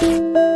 you